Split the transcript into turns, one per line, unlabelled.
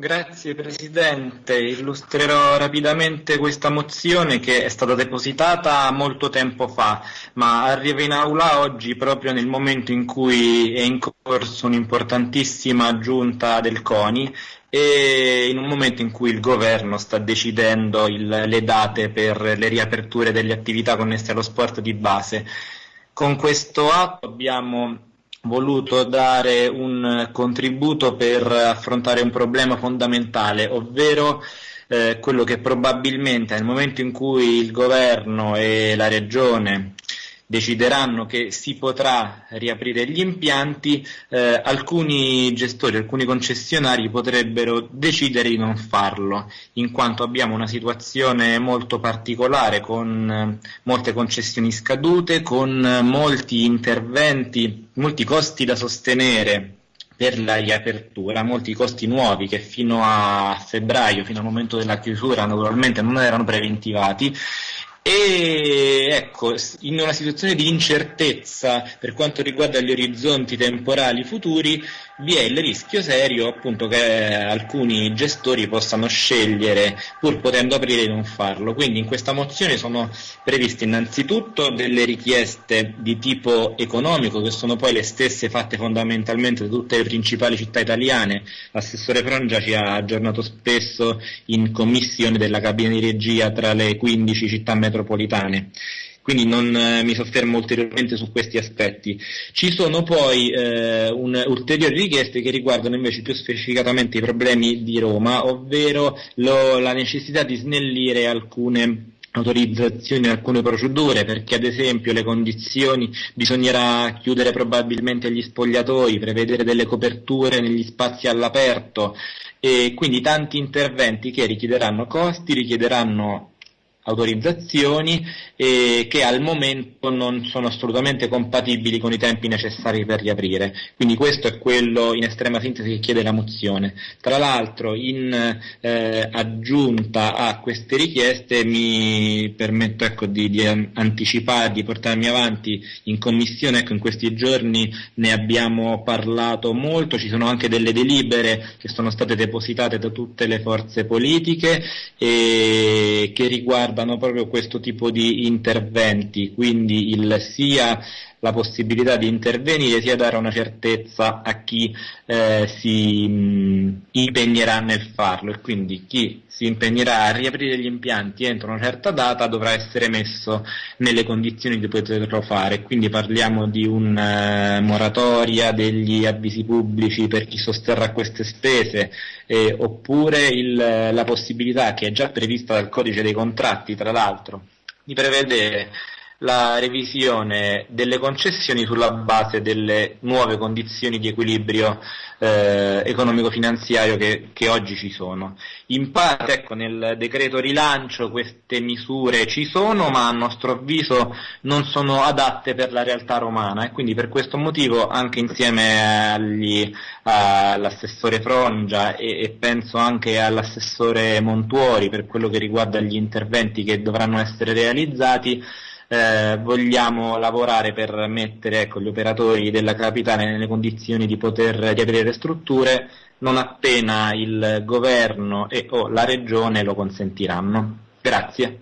Grazie Presidente, illustrerò rapidamente questa mozione che è stata depositata molto tempo fa, ma arriva in aula oggi proprio nel momento in cui è in corso un'importantissima giunta del CONI e in un momento in cui il governo sta decidendo il, le date per le riaperture delle attività connesse allo sport di base. Con questo atto abbiamo voluto dare un contributo per affrontare un problema fondamentale, ovvero eh, quello che probabilmente nel momento in cui il governo e la regione decideranno che si potrà riaprire gli impianti, eh, alcuni gestori, alcuni concessionari potrebbero decidere di non farlo, in quanto abbiamo una situazione molto particolare con eh, molte concessioni scadute, con eh, molti interventi, molti costi da sostenere per la riapertura, molti costi nuovi che fino a febbraio, fino al momento della chiusura naturalmente non erano preventivati e ecco, in una situazione di incertezza per quanto riguarda gli orizzonti temporali futuri, vi è il rischio serio appunto che alcuni gestori possano scegliere, pur potendo aprire, di non farlo. Quindi in questa mozione sono previste innanzitutto delle richieste di tipo economico, che sono poi le stesse fatte fondamentalmente da tutte le principali città italiane. L'assessore Frongia ci ha aggiornato spesso in commissione della cabina di regia tra le 15 città metropolitane metropolitane quindi non eh, mi soffermo ulteriormente su questi aspetti. Ci sono poi eh, un, ulteriori richieste che riguardano invece più specificatamente i problemi di Roma, ovvero lo, la necessità di snellire alcune autorizzazioni alcune procedure perché ad esempio le condizioni bisognerà chiudere probabilmente gli spogliatoi, prevedere delle coperture negli spazi all'aperto e quindi tanti interventi che richiederanno costi, richiederanno autorizzazioni eh, che al momento non sono assolutamente compatibili con i tempi necessari per riaprire. Quindi questo è quello in estrema sintesi che chiede la mozione. Tra l'altro in eh, aggiunta a queste richieste mi permetto ecco, di, di anticipare, di portarmi avanti in commissione, ecco, in questi giorni ne abbiamo parlato molto, ci sono anche delle delibere che sono state depositate da tutte le forze politiche e che riguardano riguardano proprio questo tipo di interventi, quindi il sia la possibilità di intervenire sia dare una certezza a chi eh, si mh, impegnerà nel farlo. E quindi chi si impegnerà a riaprire gli impianti entro una certa data dovrà essere messo nelle condizioni di poterlo fare, quindi parliamo di una uh, moratoria degli avvisi pubblici per chi sosterrà queste spese eh, oppure il, la possibilità che è già prevista dal codice dei contratti tra l'altro di prevedere la revisione delle concessioni sulla base delle nuove condizioni di equilibrio eh, economico-finanziario che, che, oggi ci sono. In parte ecco, nel decreto rilancio queste misure ci sono, ma a nostro avviso non sono adatte per la realtà romana e quindi per questo motivo anche insieme agli, all'assessore Frongia e, e penso anche all'assessore Montuori per quello che riguarda gli interventi che dovranno essere realizzati, eh, vogliamo lavorare per mettere ecco, gli operatori della capitale nelle condizioni di poter riaprire strutture non appena il governo e o la regione lo consentiranno. Grazie.